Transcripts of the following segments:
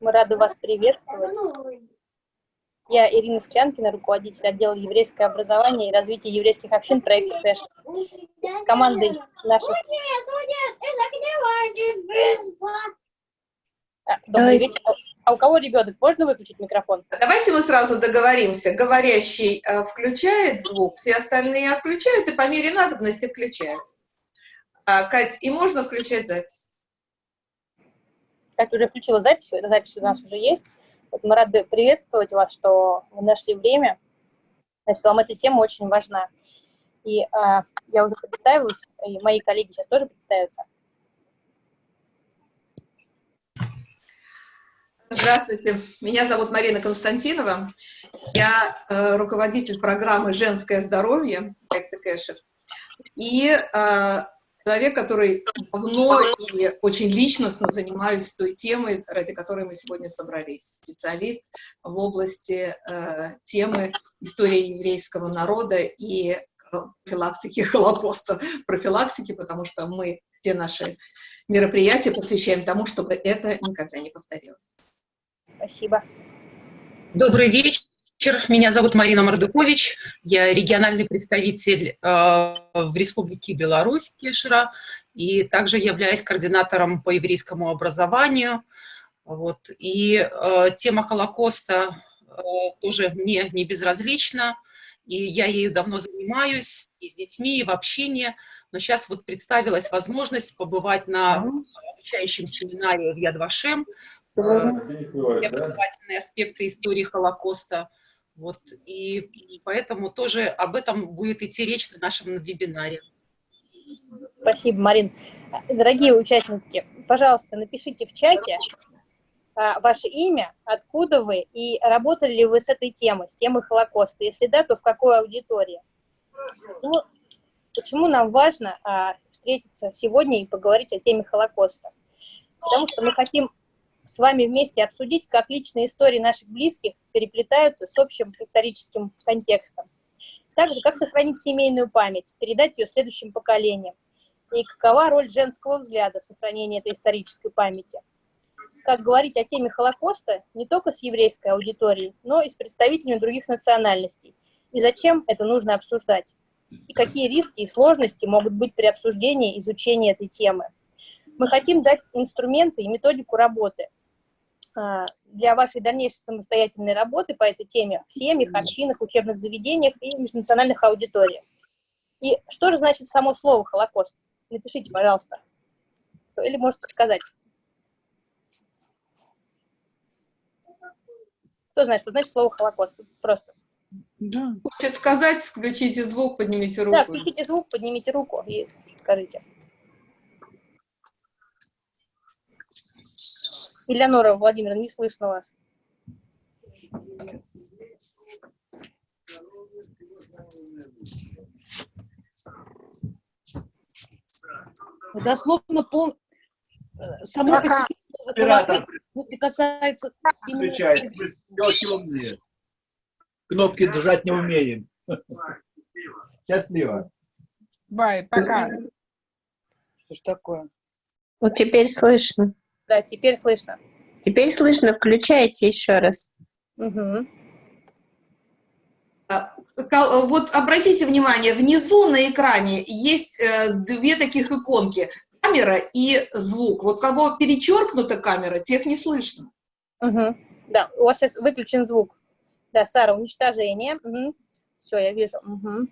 Мы рады вас приветствовать. Я Ирина Склянкина, руководитель отдела еврейское образование и развитие еврейских общин проекта ТЭШ. С командой наших... А, добрый вечер. А у кого ребенок? Можно выключить микрофон? Давайте мы сразу договоримся. Говорящий э, включает звук, все остальные отключают и по мере надобности включают. А, Кать, и можно включать запись? Катя уже включила запись, эта запись у нас уже есть. Вот мы рады приветствовать вас, что вы нашли время. Значит, вам эта тема очень важна. И а, я уже представилась, и мои коллеги сейчас тоже представятся. Здравствуйте, меня зовут Марина Константинова. Я э, руководитель программы «Женское здоровье» Кэшер. И э, человек, который давно и очень личностно занимаюсь той темой, ради которой мы сегодня собрались. Специалист в области э, темы истории еврейского народа и э, профилактики Холокоста. Профилактики, потому что мы все наши мероприятия посвящаем тому, чтобы это никогда не повторилось. Спасибо. Добрый вечер. Меня зовут Марина Мордыкович. Я региональный представитель э, в Республике Беларусь, Кешера, и также являюсь координатором по еврейскому образованию. Вот. И э, тема Холокоста э, тоже мне не безразлична, и я ею давно занимаюсь, и с детьми, и в общении. Но сейчас вот представилась возможность побывать на обучающем семинаре в Ядвашем, образовательные аспекты истории Холокоста. Вот, и, и поэтому тоже об этом будет идти речь на нашем вебинаре. Спасибо, Марин. Дорогие участники, пожалуйста, напишите в чате а, ваше имя, откуда вы, и работали ли вы с этой темой, с темой Холокоста. Если да, то в какой аудитории. Ну, почему нам важно а, встретиться сегодня и поговорить о теме Холокоста? Потому что мы хотим с вами вместе обсудить, как личные истории наших близких переплетаются с общим историческим контекстом. Также, как сохранить семейную память, передать ее следующим поколениям. И какова роль женского взгляда в сохранении этой исторической памяти. Как говорить о теме Холокоста не только с еврейской аудиторией, но и с представителями других национальностей. И зачем это нужно обсуждать. И какие риски и сложности могут быть при обсуждении изучения этой темы. Мы хотим дать инструменты и методику работы, для вашей дальнейшей самостоятельной работы по этой теме в семьях, общинах, учебных заведениях и межнациональных аудиториях. И что же значит само слово «Холокост»? Напишите, пожалуйста. Или можете сказать. Кто знает, что значит слово «Холокост»? Просто. Да. Хочет сказать, включите звук, поднимите руку. Да, включите звук, поднимите руку и скажите. Элеонора Владимировна, не слышно вас. Дословно пол... Само по себе, если касается... Темные. Кнопки держать не умеем. Счастливо. Бай, пока. Что ж такое? Вот теперь слышно. Да, теперь слышно. Теперь слышно, включайте еще раз. Угу. Вот обратите внимание, внизу на экране есть э, две таких иконки. Камера и звук. Вот кого перечеркнута камера, тех не слышно. Угу. Да, у вас сейчас выключен звук. Да, Сара, уничтожение. Угу. Все, я вижу. Угу.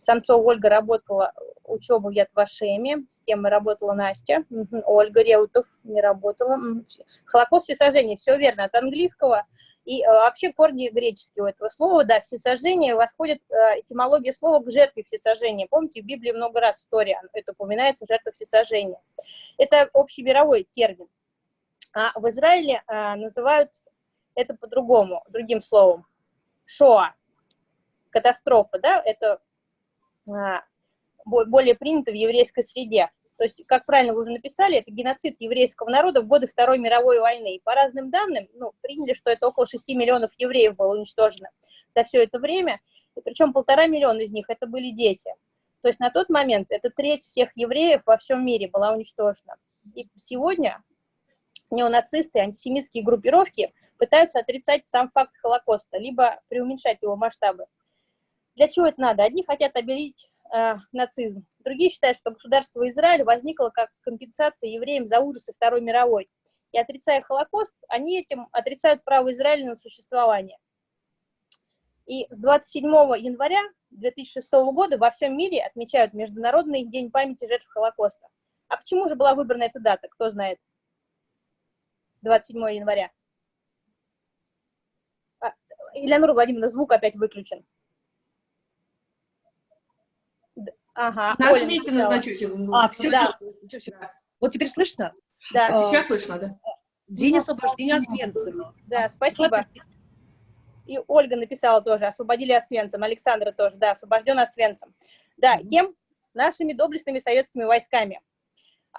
Самцова Ольга работала учебу в Ятвашеме, с темой работала Настя. Ольга Реутов не работала. Холокост всесожжения, все верно, от английского. И э, вообще корни греческие у этого слова, да, всесожжение восходит э, этимология слова к жертве всесожжения. Помните, в Библии много раз в Торе это упоминается, жертва всесожжения. Это общемировой термин. А в Израиле э, называют это по-другому, другим словом. Шоа, катастрофа, да, это более принято в еврейской среде. То есть, как правильно вы уже написали, это геноцид еврейского народа в годы Второй мировой войны. И по разным данным, ну, приняли, что это около 6 миллионов евреев было уничтожено за все это время. И причем полтора миллиона из них это были дети. То есть на тот момент это треть всех евреев во всем мире была уничтожена. И сегодня неонацисты, антисемитские группировки пытаются отрицать сам факт Холокоста, либо преуменьшать его масштабы. Для чего это надо? Одни хотят обелить э, нацизм, другие считают, что государство Израиль возникло как компенсация евреям за ужасы Второй мировой. И отрицая Холокост, они этим отрицают право Израиля на существование. И с 27 января 2006 года во всем мире отмечают Международный день памяти жертв Холокоста. А почему же была выбрана эта дата, кто знает? 27 января. А, Элеонора Владимировна, звук опять выключен. Ага. Нажмите Оля на значочек. А, все, Да. все, все. Вот теперь слышно? Да, А сейчас слышно, да? День освобождения Освенцима. да, спасибо. 20 И Ольга написала тоже, освободили Освенцим. Александра тоже, да, освобожден Освенцим. Да, кем? Нашими доблестными советскими войсками.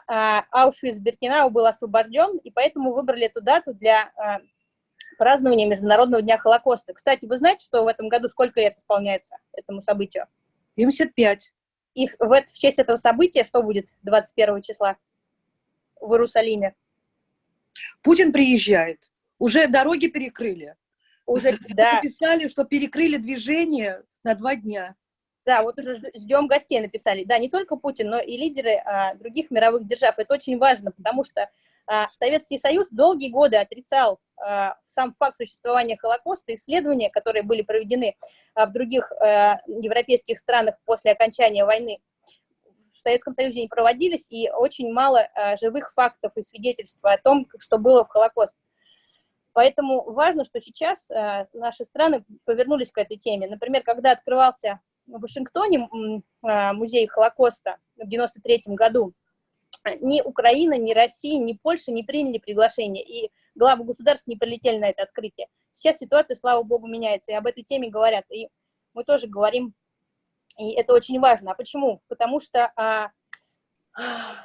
А, Аушвиц-Биркенау был освобожден, и поэтому выбрали эту дату для а, празднования Международного дня Холокоста. Кстати, вы знаете, что в этом году сколько лет исполняется этому событию? 75. И в, в честь этого события что будет 21 числа в Иерусалиме? Путин приезжает. Уже дороги перекрыли. Уже, да, Написали, что перекрыли движение на два дня. Да, вот уже жд- ждем гостей написали. Да, не только Путин, но и лидеры а, других мировых держав. Это очень важно, потому что Советский Союз долгие годы отрицал а, сам факт существования Холокоста. Исследования, которые были проведены а, в других а, европейских странах после окончания войны, в Советском Союзе не проводились, и очень мало а, живых фактов и свидетельств о том, что было в Холокост. Поэтому важно, что сейчас а, наши страны повернулись к этой теме. Например, когда открывался в Вашингтоне а, музей Холокоста в 93 году, ни Украина, ни Россия, ни Польша не приняли приглашение, и главы государств не прилетели на это открытие. Сейчас ситуация, слава богу, меняется, и об этой теме говорят, и мы тоже говорим, и это очень важно. А почему? Потому что а,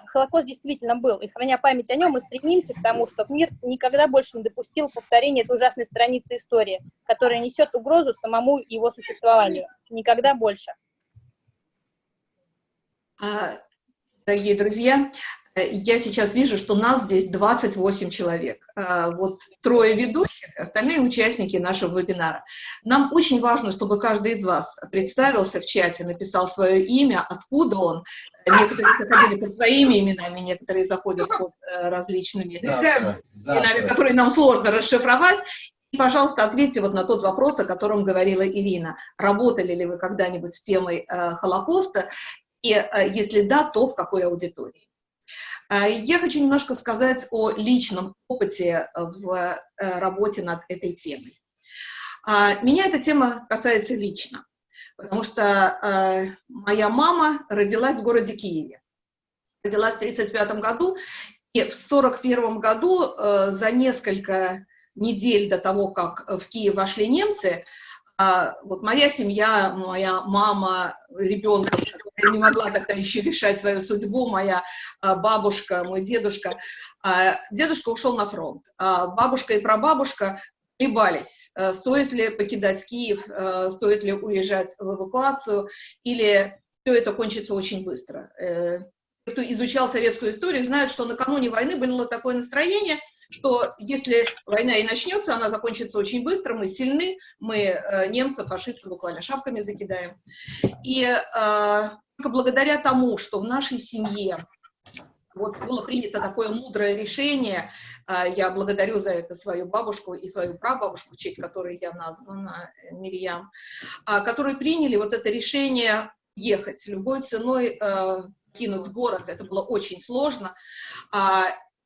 Холокост действительно был, и храня память о нем, мы стремимся к тому, чтобы мир никогда больше не допустил повторения этой ужасной страницы истории, которая несет угрозу самому его существованию. Никогда больше. А, Дорогие друзья, э, я сейчас вижу, что нас здесь 28 человек. А, Вот трое ведущих, остальные участники нашего вебинара. Нам очень важно, чтобы каждый из вас представился в чате, написал свое имя, откуда он. Некоторые заходили под своими именами, некоторые заходят под э, различными Завтра, именами, которые нам сложно расшифровать. И, пожалуйста, ответьте вот на тот вопрос, о котором говорила Ирина. Работали ли вы когда-нибудь с темой э, Холокоста? И э, если да, то в какой аудитории? Э, Я хочу немножко сказать о личном опыте в э, работе над этой темой. Меня эта тема касается лично, потому что моя мама родилась в городе Киеве. Родилась в 1935 году, и в 1941 году, за несколько недель до того, как в Киев вошли немцы, а, вот моя семья, моя мама, ребенка, которая не могла тогда еще решать свою судьбу, моя а, бабушка, мой дедушка. А, Дедушка ушел на фронт, а бабушка и прабабушка колебались, э, стоит ли покидать Киев, э, стоит ли уезжать в эвакуацию, или все это кончится очень быстро. Э, кто изучал советскую историю, знают, что накануне войны было такое настроение, что если война и начнется, она закончится очень быстро, мы сильны, мы э, немцев, фашистов буквально шапками закидаем. И э, только благодаря тому, что в нашей семье вот было принято такое мудрое решение, э, я благодарю за это свою бабушку и свою прабабушку, в честь которой я названа, Мирьям, а, которые приняли вот это решение ехать любой ценой, кинуть город, это было очень сложно.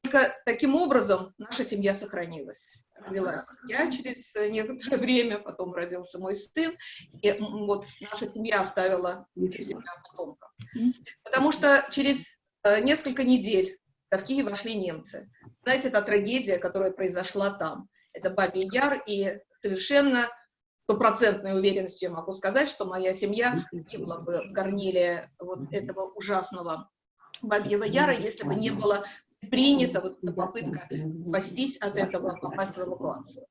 Только таким образом наша семья сохранилась. Родилась я через некоторое время, потом родился мой сын, и вот наша семья оставила себя потомков. Потому что через э, несколько недель в Киев вошли немцы. Знаете, это трагедия, которая произошла там. Это Бабий Яр, и совершенно стопроцентной уверенностью я могу сказать, что моя семья погибла бы в горниле вот этого ужасного Бабьего Яра, если бы не было принята вот эта попытка спастись от этого, попасть в эвакуацию.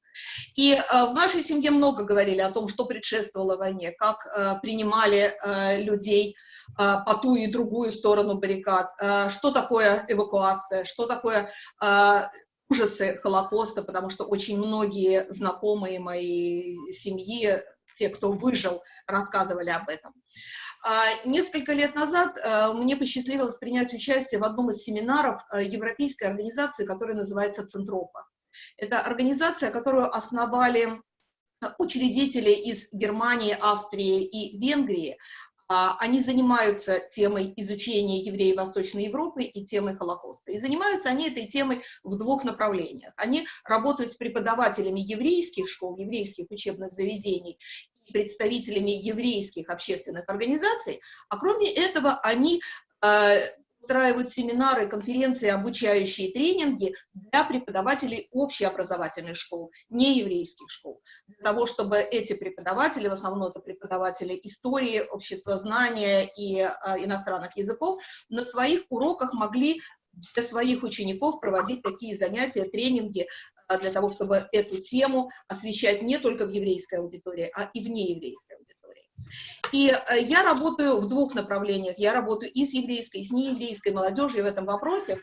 И э, в нашей семье много говорили о том, что предшествовало войне, как э, принимали э, людей э, по ту и другую сторону баррикад, э, что такое эвакуация, что такое э, ужасы Холокоста, потому что очень многие знакомые моей семьи, те, кто выжил, рассказывали об этом. А, несколько лет назад э, мне посчастливилось принять участие в одном из семинаров э, европейской организации, которая называется «Центропа». Это организация, которую основали учредители из Германии, Австрии и Венгрии. А, они занимаются темой изучения евреев Восточной Европы и темой Холокоста. И занимаются они этой темой в двух направлениях. Они работают с преподавателями еврейских школ, еврейских учебных заведений представителями еврейских общественных организаций, а кроме этого они э, устраивают семинары, конференции, обучающие тренинги для преподавателей общеобразовательных школ, не еврейских школ, для того, чтобы эти преподаватели, в основном это преподаватели истории, обществознания и э, иностранных языков, на своих уроках могли для своих учеников проводить такие занятия, тренинги, для того, чтобы эту тему освещать не только в еврейской аудитории, а и вне еврейской аудитории. И э, я работаю в двух направлениях. Я работаю и с еврейской, и с нееврейской молодежью в этом вопросе.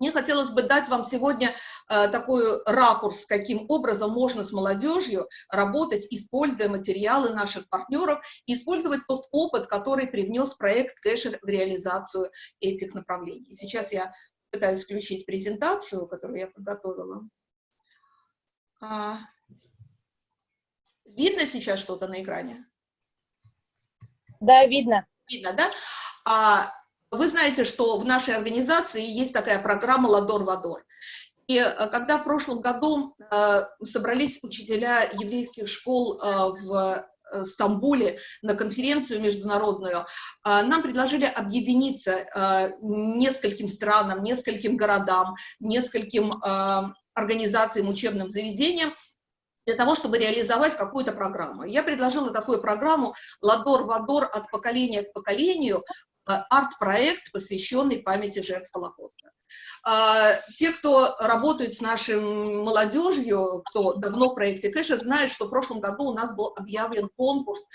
Мне хотелось бы дать вам сегодня э, такой ракурс, каким образом можно с молодежью работать, используя материалы наших партнеров, использовать тот опыт, который привнес проект Кэшер в реализацию этих направлений. Сейчас я пытаюсь включить презентацию, которую я подготовила. А, видно сейчас что-то на экране? Да, видно. Видно, да? А, вы знаете, что в нашей организации есть такая программа «Ладор-Вадор». И э, когда в прошлом году э, собрались учителя еврейских школ э, в э, Стамбуле на конференцию международную, э, нам предложили объединиться нескольким странам, нескольким городам, нескольким организациям, учебным заведениям, для того, чтобы реализовать какую-то программу. Я предложила такую программу «Ладор-Вадор от поколения к поколению», э, арт-проект, посвященный памяти жертв Холокоста. А, те, кто работает с нашей молодежью, кто давно в проекте Кэша, знают, что в прошлом году у нас был объявлен конкурс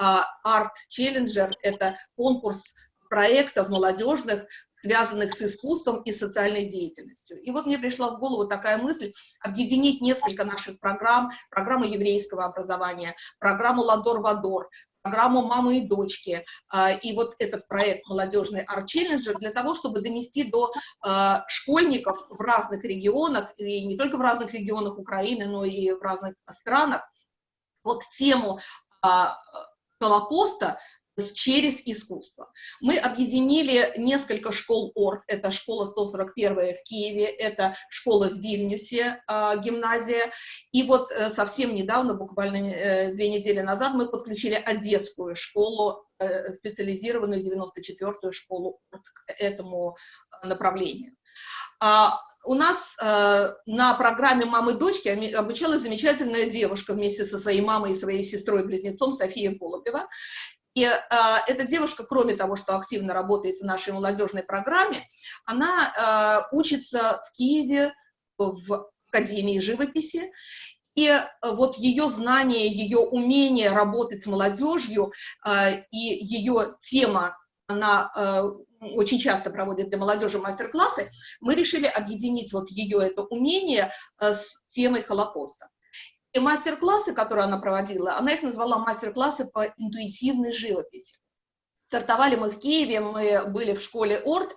Art Challenger, это конкурс проектов молодежных, связанных с искусством и социальной деятельностью. И вот мне пришла в голову такая мысль объединить несколько наших программ, программу еврейского образования, программу «Ладор-Вадор», программу «Мамы и дочки», а, и вот этот проект «Молодежный арт-челленджер» для того, чтобы донести до а, школьников в разных регионах, и не только в разных регионах Украины, но и в разных странах, вот тему а, Холокоста через искусство. Мы объединили несколько школ ОРТ, это школа 141 в Киеве, это школа в Вильнюсе, э, гимназия, и вот э, совсем недавно, буквально э, две недели назад, мы подключили Одесскую школу, э, специализированную 94-ю школу к этому направлению. А, у нас на программе «Мамы-дочки» обучалась замечательная девушка вместе со своей мамой и своей сестрой-близнецом София Голубева. И э, эта девушка, кроме того, что активно работает в нашей молодежной программе, она э, учится в Киеве в Академии живописи, и э, вот ее знание, ее умение работать с молодежью э, и ее тема, она э, очень часто проводит для молодежи мастер-классы, мы решили объединить вот ее это умение э, с темой Холокоста. И мастер-классы, которые она проводила, она их назвала мастер-классы по интуитивной живописи. Стартовали мы в Киеве, мы были в школе ОРТ,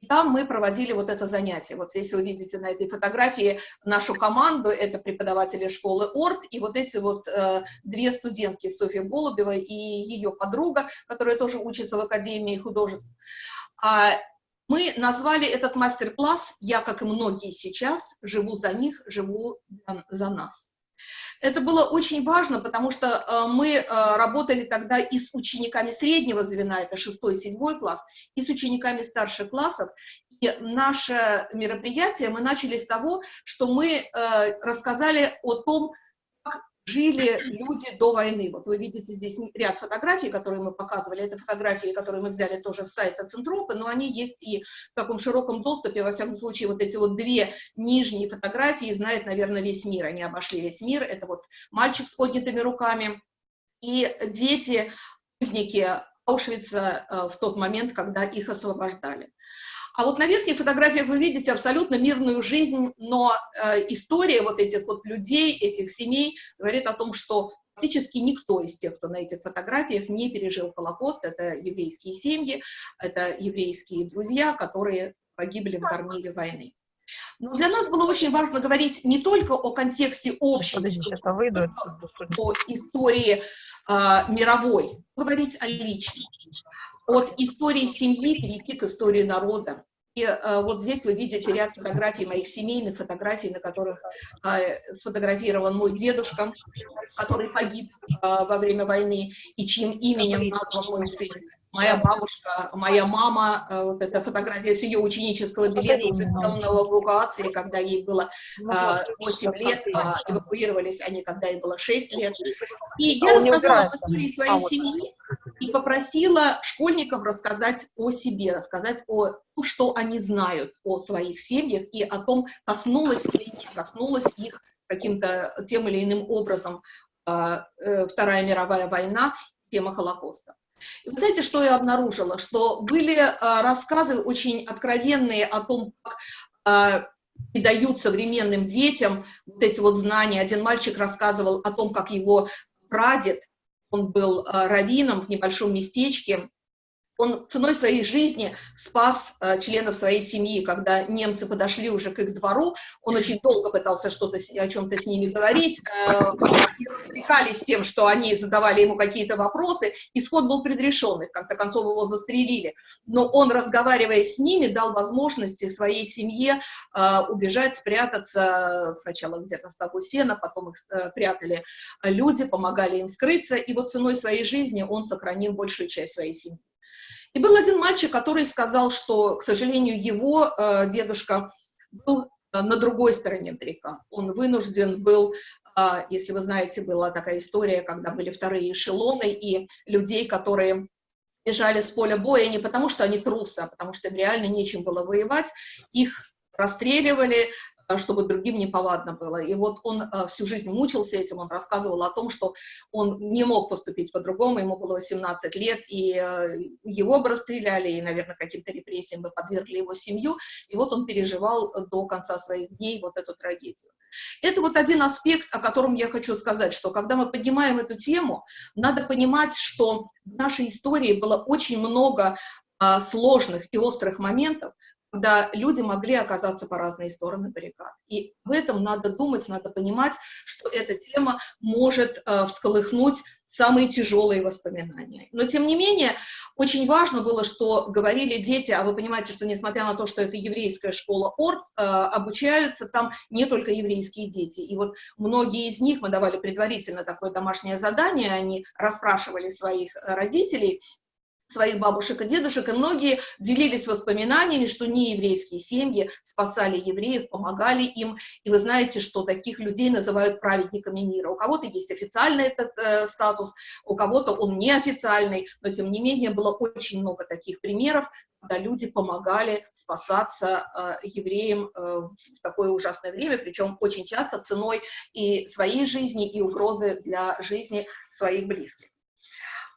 и там мы проводили вот это занятие. Вот здесь вы видите на этой фотографии нашу команду, это преподаватели школы ОРТ, и вот эти вот э, две студентки, Софья Голубева и ее подруга, которая тоже учится в Академии художеств. А, мы назвали этот мастер-класс «Я, как и многие сейчас, живу за них, живу за нас». Это было очень важно, потому что э, мы э, работали тогда и с учениками среднего звена, это 6-7 класс, и с учениками старших классов. И наше мероприятие мы начали с того, что мы э, рассказали о том, жили люди до войны. Вот вы видите здесь ряд фотографий, которые мы показывали. Это фотографии, которые мы взяли тоже с сайта Центропы, но они есть и в таком широком доступе. Во всяком случае, вот эти вот две нижние фотографии знает, наверное, весь мир. Они обошли весь мир. Это вот мальчик с поднятыми руками и дети, узники Аушвица э, в тот момент, когда их освобождали. А вот на верхних фотографиях вы видите абсолютно мирную жизнь, но э, история вот этих вот людей, этих семей говорит о том, что практически никто из тех, кто на этих фотографиях не пережил Холокост. Это еврейские семьи, это еврейские друзья, которые погибли в горниле войны. Но для нас было очень важно говорить не только о контексте общей истории, о истории э, мировой, говорить о личном от истории семьи перейти к истории народа. И э, вот здесь вы видите ряд фотографий, моих семейных фотографий, на которых э, сфотографирован мой дедушка, который погиб э, во время войны, и чьим именем назван мой сын моя бабушка, моя мама, э, вот эта фотография с ее ученического билета, уже сделанного в эвакуации, когда ей было 8 э, лет, а эвакуировались они, когда ей было 6 лет. И а я рассказала об истории своей а семьи и попросила школьников рассказать о себе, рассказать о том, что они знают о своих семьях и о том, коснулась ли их, коснулась их каким-то тем или иным образом э, Вторая мировая война, тема Холокоста. И вы знаете, что я обнаружила? Что были а, рассказы очень откровенные о том, как а, передают современным детям вот эти вот знания. Один мальчик рассказывал о том, как его прадед, он был а, раввином в небольшом местечке, он ценой своей жизни спас э, членов своей семьи, когда немцы подошли уже к их двору, он очень долго пытался что-то о чем-то с ними говорить, э, развлекались тем, что они задавали ему какие-то вопросы, исход был предрешенный, в конце концов его застрелили, но он, разговаривая с ними, дал возможности своей семье э, убежать, спрятаться, сначала где-то в стогу сена, потом их э, прятали. Люди, помогали им скрыться, и вот ценой своей жизни он сохранил большую часть своей семьи. И был один мальчик, который сказал, что, к сожалению, его э, дедушка был э, на другой стороне река. Он вынужден был, э, если вы знаете, была такая история, когда были вторые эшелоны, и людей, которые бежали с поля боя не потому, что они трусы, а потому что им реально нечем было воевать, их расстреливали, чтобы другим неповадно было. И вот он э, всю жизнь мучился этим, он рассказывал о том, что он не мог поступить по-другому, ему было 18 лет, и э, его бы расстреляли, и, наверное, каким-то репрессиям бы подвергли его семью, и вот он переживал до конца своих дней вот эту трагедию. Это вот один аспект, о котором я хочу сказать, что когда мы поднимаем эту тему, надо понимать, что в нашей истории было очень много сложных и острых моментов, когда люди могли оказаться по разные стороны баррикад. И в этом надо думать, надо понимать, что эта тема может э, всколыхнуть самые тяжелые воспоминания. Но, тем не менее, очень важно было, что говорили дети, а вы понимаете, что несмотря на то, что это еврейская школа ОРТ, э, обучаются там не только еврейские дети. И вот многие из них, мы давали предварительно такое домашнее задание, они расспрашивали своих родителей, своих бабушек и дедушек, и многие делились воспоминаниями, что нееврейские семьи спасали евреев, помогали им, и вы знаете, что таких людей называют праведниками мира. У кого-то есть официальный этот э, статус, у кого-то он неофициальный, но тем не менее было очень много таких примеров, когда люди помогали спасаться э, евреям э, в такое ужасное время, причем очень часто ценой и своей жизни, и угрозы для жизни своих близких.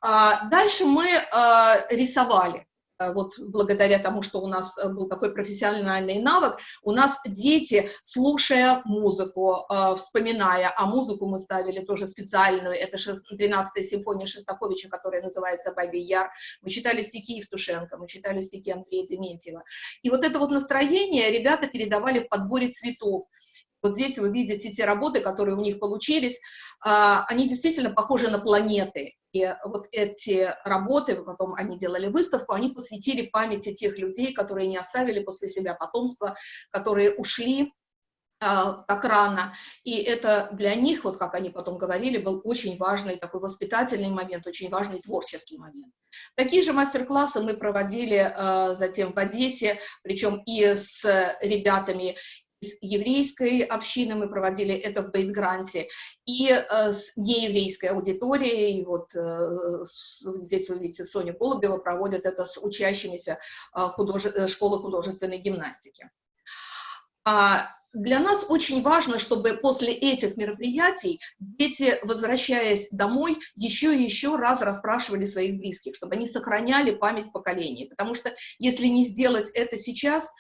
А, дальше мы а, рисовали. А, вот благодаря тому, что у нас был такой профессиональный навык, у нас дети, слушая музыку, вспоминая, а музыку мы ставили тоже специальную, это 13-я симфония Шостаковича, которая называется «Бабий Яр», мы читали стихи Евтушенко, мы читали стихи Андрея Дементьева. И вот это вот настроение ребята передавали в подборе цветов. Вот здесь вы видите те работы, которые у них получились, они действительно похожи на планеты. И вот эти работы, потом они делали выставку, они посвятили памяти тех людей, которые не оставили после себя потомство, которые ушли а, так рано. И это для них, вот как они потом говорили, был очень важный такой воспитательный момент, очень важный творческий момент. Такие же мастер-классы мы проводили а, затем в Одессе, причем и с ребятами из еврейской общины, мы проводили это в Бейтгранте, и э, с нееврейской аудиторией, и вот э, здесь вы видите, Соня Голубева проводит это с учащимися э, художе... Э, школы художественной гимнастики. А для нас очень важно, чтобы после этих мероприятий дети, возвращаясь домой, еще и еще раз расспрашивали своих близких, чтобы они сохраняли память поколений. Потому что если не сделать это сейчас,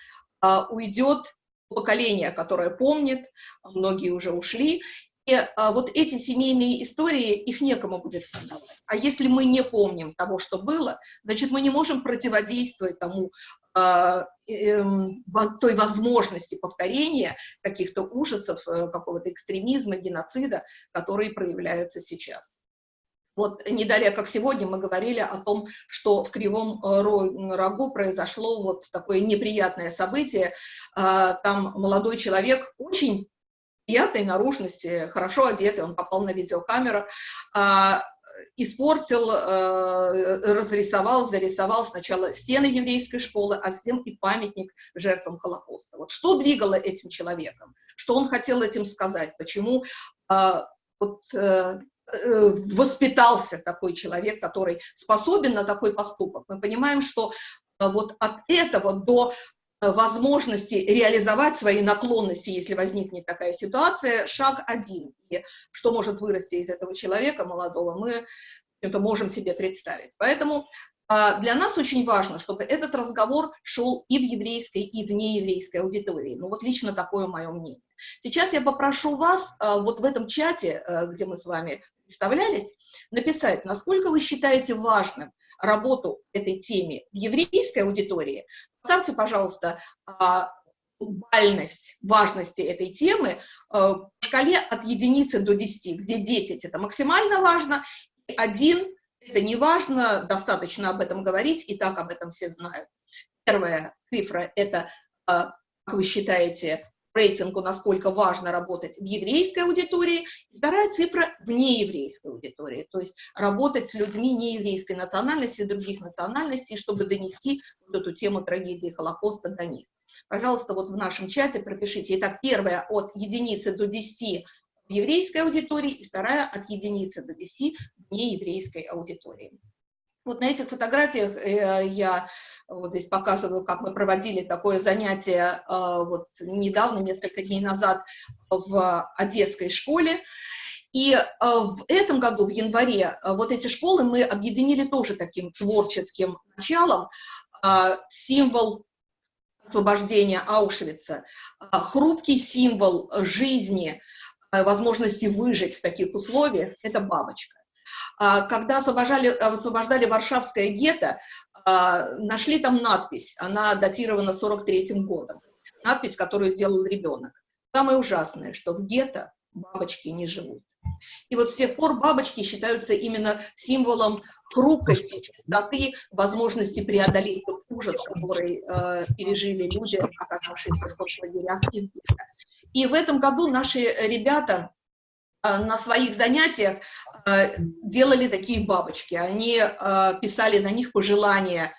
уйдет поколение, которое помнит, многие уже ушли, и а, вот эти семейные истории, их некому будет продавать. А если мы не помним того, что было, значит, мы не можем противодействовать тому, а, э, той возможности повторения каких-то ужасов, э, какого-то экстремизма, геноцида, которые проявляются сейчас. Вот не далее, как сегодня, мы говорили о том, что в Кривом э, Рогу произошло вот такое неприятное событие. А, там молодой человек, очень приятной наружности, хорошо одетый, он попал на видеокамеру, а, испортил, э, разрисовал, зарисовал сначала стены еврейской школы, а затем и памятник жертвам Холокоста. Вот что двигало этим человеком? Что он хотел этим сказать? Почему а, вот, э, Э, воспитался такой человек, который способен на такой поступок. Мы понимаем, что э, вот от этого до э, возможности реализовать свои наклонности, если возникнет такая ситуация, шаг один. И что может вырасти из этого человека молодого, мы это можем себе представить. Поэтому для нас очень важно, чтобы этот разговор шел и в еврейской, и в нееврейской аудитории. Ну вот лично такое мое мнение. Сейчас я попрошу вас а, вот в этом чате, а, где мы с вами представлялись, написать, насколько вы считаете важным работу этой теме в еврейской аудитории. Поставьте, пожалуйста, бальность важности этой темы в шкале от единицы до 10, где 10 это максимально важно, и 1 это не важно, достаточно об этом говорить, и так об этом все знают. Первая цифра – это, а, как вы считаете, рейтингу, насколько важно работать в еврейской аудитории. Вторая цифра – в нееврейской аудитории, то есть работать с людьми нееврейской национальности, других национальностей, чтобы донести вот эту тему трагедии Холокоста до них. Пожалуйста, вот в нашем чате пропишите. Итак, первая от единицы до 10 в еврейской аудитории, и вторая от единицы до 10 в нееврейской аудитории. Вот на этих фотографиях э, я вот здесь показываю, как мы проводили такое занятие э, вот недавно, несколько дней назад в Одесской школе. И э, в этом году, в январе, вот эти школы мы объединили тоже таким творческим началом. Символ освобождения Аушвица, хрупкий символ жизни возможности выжить в таких условиях, это бабочка. А, когда освобождали, освобождали Варшавское гетто, а, нашли там надпись, она датирована 43-м годом, надпись, которую сделал ребенок. Самое ужасное, что в гетто бабочки не живут. И вот с тех пор бабочки считаются именно символом хрупкости, чистоты, возможности преодолеть тот ужас, который э, пережили люди, оказавшиеся в концлагерях. И в этом году наши ребята э, на своих занятиях э, делали такие бабочки. Они э, писали на них пожелания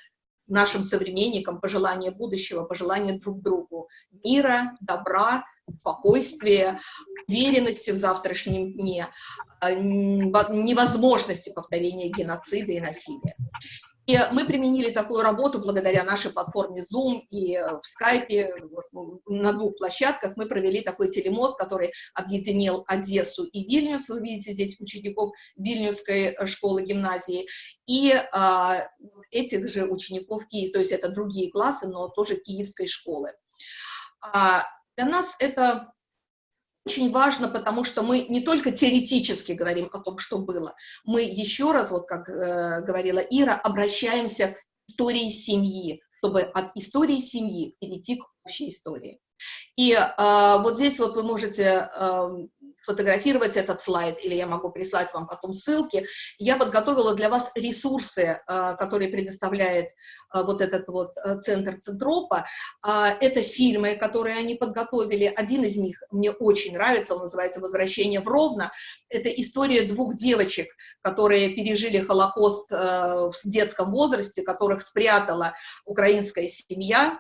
нашим современникам, пожелания будущего, пожелания друг другу. Мира, добра, спокойствия, уверенности в завтрашнем дне, невозможности повторения геноцида и насилия. И мы применили такую работу благодаря нашей платформе Zoom и э, в Skype на двух площадках мы провели такой телемост, который объединил Одессу и Вильнюс. Вы видите здесь учеников Вильнюсской э, школы гимназии и а, этих же учеников Киев, то есть это другие классы, но тоже Киевской школы. А, для нас это очень важно, потому что мы не только теоретически говорим о том, что было, мы еще раз, вот как э, говорила Ира, обращаемся к истории семьи, чтобы от истории семьи перейти к общей истории. И э, вот здесь вот вы можете э, сфотографировать этот слайд, или я могу прислать вам потом ссылки. Я подготовила для вас ресурсы, а, которые предоставляет а, вот этот вот а, центр Центропа. Это фильмы, которые они подготовили. Один из них мне очень нравится, он называется «Возвращение в Ровно». Это история двух девочек, которые пережили Холокост в детском возрасте, которых спрятала украинская семья,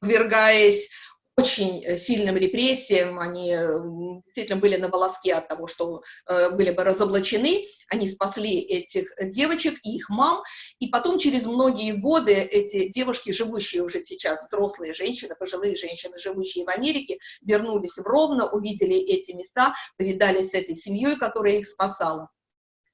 подвергаясь очень э, сильным репрессиям, они э, действительно были на волоске от того, что э, были бы разоблачены, они спасли этих девочек и их мам, и потом через многие годы эти девушки, живущие уже сейчас, взрослые женщины, пожилые женщины, живущие в Америке, вернулись в Ровно, увидели эти места, повидались с этой семьей, которая их спасала.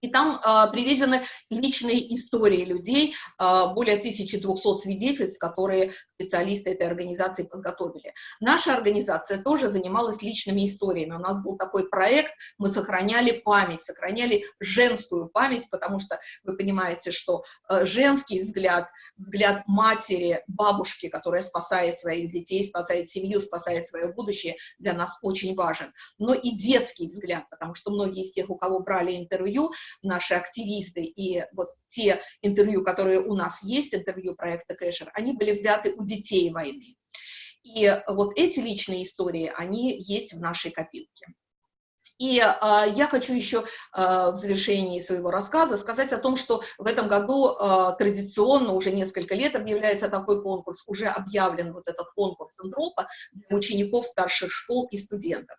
И там а, приведены личные истории людей, а, более 1200 свидетельств, которые специалисты этой организации подготовили. Наша организация тоже занималась личными историями. У нас был такой проект, мы сохраняли память, сохраняли женскую память, потому что вы понимаете, что а, женский взгляд, взгляд матери, бабушки, которая спасает своих детей, спасает семью, спасает свое будущее, для нас очень важен. Но и детский взгляд, потому что многие из тех, у кого брали интервью, наши активисты, и вот те интервью, которые у нас есть, интервью проекта Кэшер, они были взяты у детей войны. И вот эти личные истории, они есть в нашей копилке. И э, я хочу еще э, в завершении своего рассказа сказать о том, что в этом году э, традиционно уже несколько лет объявляется такой конкурс, уже объявлен вот этот конкурс Антропа для учеников старших школ и студентов.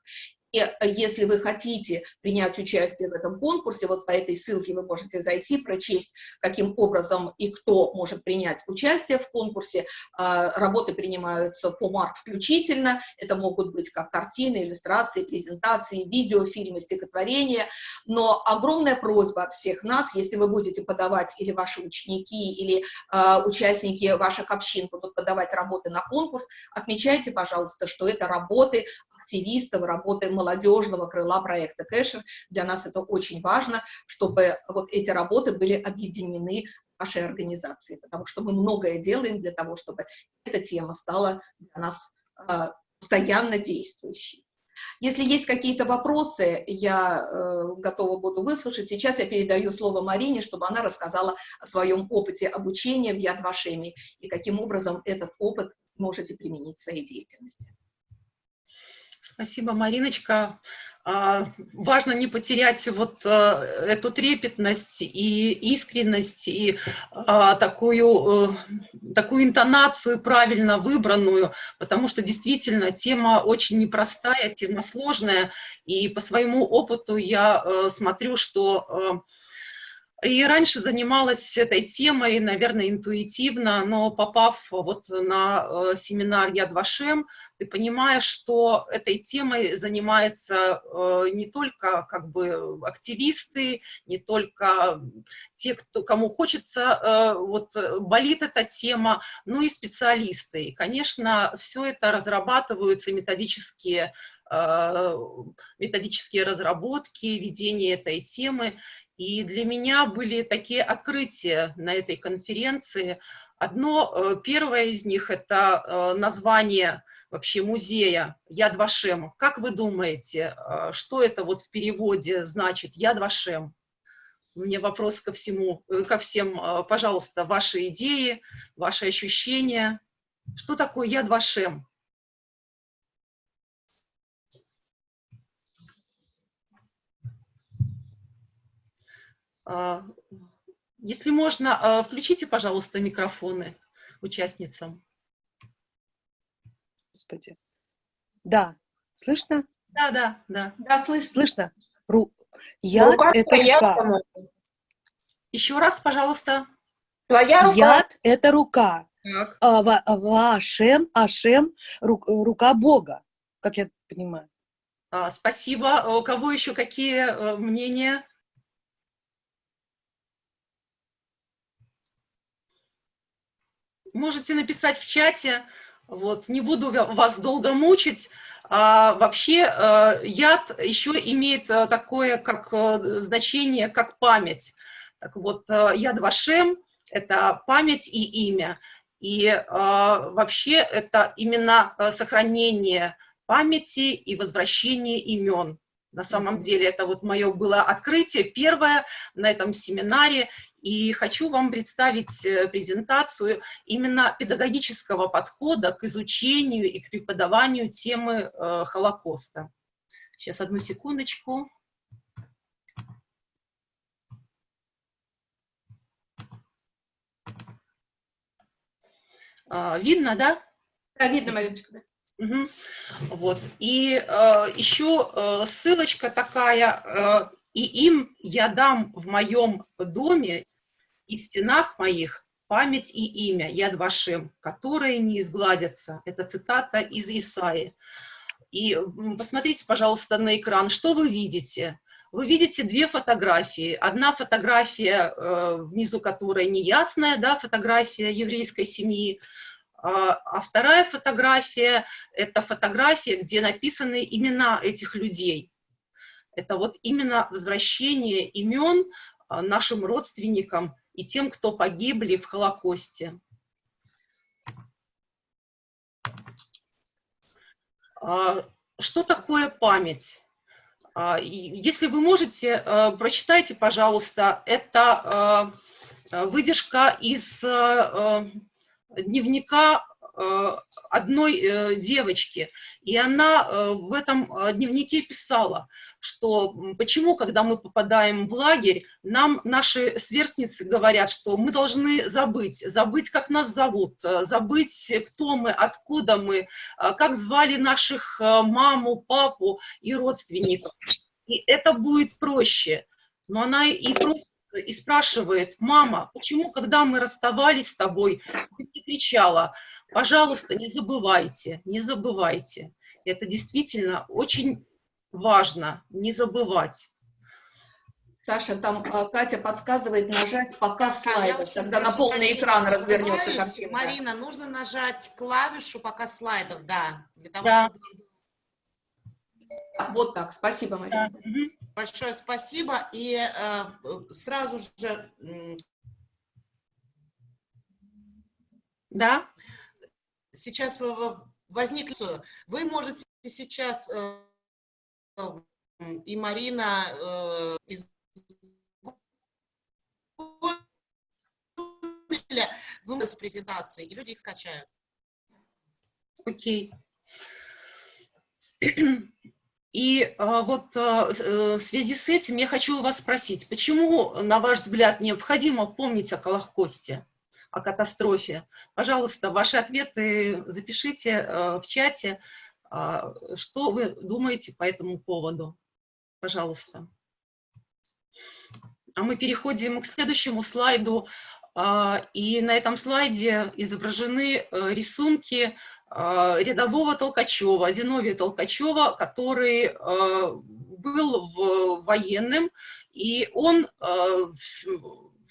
Э, если вы хотите принять участие в этом конкурсе, вот по этой ссылке вы можете зайти, прочесть, каким образом и кто может принять участие в конкурсе. А, работы принимаются по март включительно. Это могут быть как картины, иллюстрации, презентации, видеофильмы, стихотворения. Но огромная просьба от всех нас, если вы будете подавать, или ваши ученики, или а, участники ваших общин будут подавать работы на конкурс, отмечайте, пожалуйста, что это работы активистов, работы молодежного крыла проекта Кэшер. Для нас это очень важно, чтобы вот эти работы были объединены нашей организации, потому что мы многое делаем для того, чтобы эта тема стала для нас э, постоянно действующей. Если есть какие-то вопросы, я э, готова буду выслушать. Сейчас я передаю слово Марине, чтобы она рассказала о своем опыте обучения в Яд Вашеми и каким образом этот опыт можете применить в своей деятельности. Спасибо, Мариночка. А, важно не потерять вот а, эту трепетность и искренность, и а, такую, э, такую интонацию правильно выбранную, потому что действительно тема очень непростая, тема сложная, и по своему опыту я э, смотрю, что и раньше занималась этой темой, наверное, интуитивно, но попав вот на э, семинар Яд Вашем, ты понимаешь, что этой темой занимаются э, не только как бы активисты, не только те, кто, кому хочется, э, вот болит эта тема, но и специалисты. И, конечно, все это разрабатываются методические методические разработки, ведение этой темы. И для меня были такие открытия на этой конференции. Одно, э, первое из них – это э, название вообще музея Яд Вашем. Как вы думаете, э, что это вот в переводе значит Яд Вашем? Мне вопрос ко всему, ко всем, пожалуйста, ваши идеи, ваши ощущения. Что такое Яд если можно, а, включите, пожалуйста, микрофоны участницам. Господи. Да, слышно? Да, да, да. Да, слышно. Слышно? Ру... Яд рука это рука. по-моему. Еще раз, пожалуйста. Твоя рука. Яд это рука. Так. А, ва- а, Вашем, Ашем, ру- рука Бога, как я понимаю. А, Спасибо. А У кого еще какие э, мнения? Можете написать в чате. Вот, не буду ва- вас долго мучить. А, вообще э, яд еще имеет э, такое как э, значение, как память. Так вот, э, яд Вашем – это память и имя. И э, вообще это именно сохранение памяти и возвращение имен. На самом деле это вот мое было открытие первое на этом семинаре. И хочу вам представить э, презентацию именно педагогического подхода к изучению и к преподаванию темы э, Холокоста. Сейчас одну секундочку. А, Видно, да? Да, видно, Мариночка, да. Мгм. Вот. И э, еще э, ссылочка такая, э, и им я дам в моем доме и в стенах моих память и имя, Яд Вашем, которые не изгладятся. Это цитата из Исаи. И посмотрите, пожалуйста, на экран, что вы видите? Вы видите две фотографии. Одна фотография, э, внизу которой неясная, да, фотография еврейской семьи, а а вторая фотография – это фотография, где написаны имена этих людей. Это вот именно возвращение имен а, нашим родственникам и тем, кто погибли в Холокосте. А, Что такое память? А, Если вы можете, а, прочитайте, пожалуйста, это а, выдержка из а, дневника одной э, девочки, и она э, в этом э, дневнике писала, что почему, когда мы попадаем в лагерь, нам наши сверстницы говорят, что мы должны забыть, забыть, как нас зовут, э, забыть, кто мы, откуда мы, э, как звали наших э, маму, папу и родственников. И это будет проще. Но она и просит, и спрашивает, мама, почему, когда мы расставались с тобой, ты кричала, пожалуйста, не забывайте, не забывайте. Это действительно очень важно, не забывать. Саша, там а, Катя подсказывает нажать показ Да, очень тогда на полный экран развернется картинка. Марина, нужно нажать клавишу пока слайдов, да. Для того, Да. чтобы... А, Вот так, спасибо, Марина. Мгм. Большое спасибо. И э, сразу же Да? Сейчас возникли... Вы можете сейчас, э, и Марина э, из Гугля, с презентацией, и люди их скачают. Окей. И а, вот а, э, в связи с этим я хочу вас спросить, почему, на ваш взгляд, необходимо помнить о Колохкосте, о катастрофе? Пожалуйста, ваши ответы запишите э, в чате, а, что вы думаете по этому поводу. Пожалуйста. А мы переходим к следующему слайду. А, И на этом слайде изображены э, рисунки а, рядового Толкачева, Зиновия Толкачева, который э, был военным, и он э,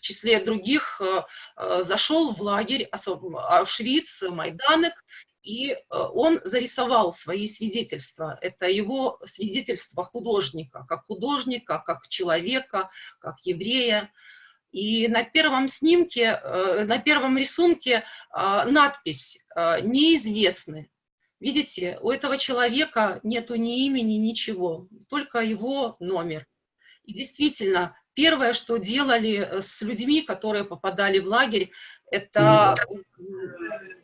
числе других э, э, зашел в лагерь Аушвиц, Майданек, и э, он зарисовал свои свидетельства. Это его свидетельства художника, как художника, как человека, как еврея. И на первом снимке, на первом рисунке надпись «Неизвестны». Видите, у этого человека нету ни имени, ничего, только его номер. И действительно, первое, что делали э, с людьми, которые попадали в лагерь, это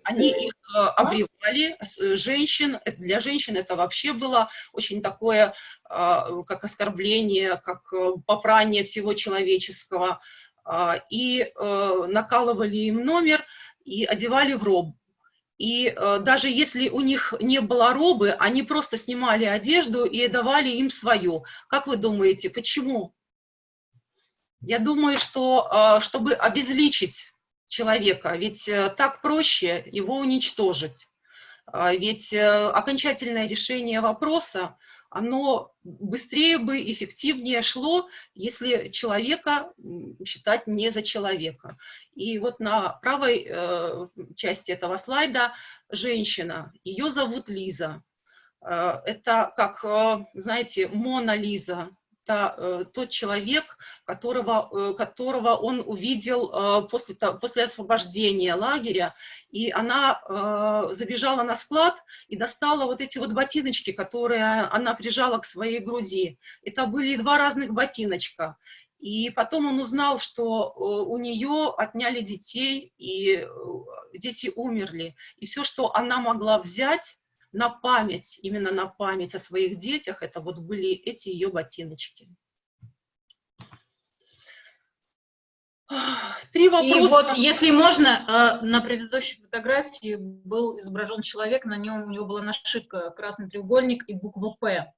они их э, обревали, э, женщин, для женщин это вообще было очень такое, а, как оскорбление, как попрание всего человеческого. А, И накалывали им номер и одевали в роб. И э, даже если у них не было робы, они просто снимали одежду и давали им свою. Как вы думаете, почему? Я думаю, что э, чтобы обезличить человека, ведь э, так проще его уничтожить. А, Ведь э, окончательное решение вопроса, оно быстрее бы, эффективнее шло, если человека считать не за человека. И вот на правой части этого слайда женщина, ее зовут Лиза. Это как, знаете, Мона Лиза, это э, тот человек, которого, э, которого он увидел э, после, после освобождения лагеря, и она забежала на склад и достала вот эти вот ботиночки, которые она прижала к своей груди. Это были два разных ботиночка. И потом он узнал, что у нее отняли детей, и дети умерли. И все, что она могла взять на память, именно на память о своих детях, это вот были эти ее ботиночки. Три И вопроса. вот, если можно, э, на предыдущей фотографии был изображен человек, на нем у него была нашивка «Красный треугольник» и буква «П».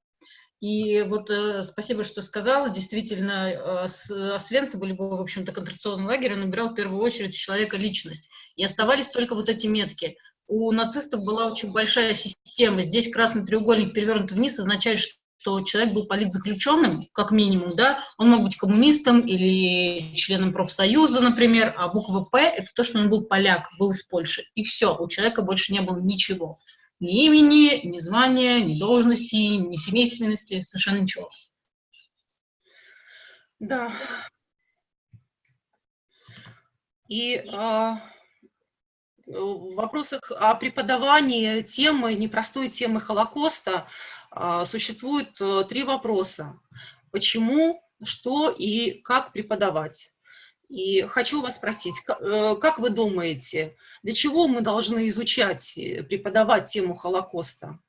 И вот э, спасибо, что сказала. Действительно, э, с- Освенцим, либо, в общем-то, концентрационный лагерь, он набирал в первую очередь человека личность. И оставались только вот эти метки. У нацистов была очень большая система. Здесь красный треугольник перевернут вниз означает, что человек был политзаключенным, как минимум, да, он мог быть коммунистом или членом профсоюза, например, а буква «П» — это то, что он был поляк, был из Польши. И все, у человека больше не было ничего. Ни имени, ни звания, ни должности, ни семейственности, совершенно ничего. Да. И а, в вопросах о преподавании темы, непростой темы Холокоста, а, существует э, три вопроса. Почему, что и как преподавать? И хочу вас спросить, э, как вы думаете, для чего мы должны изучать, преподавать тему Холокоста?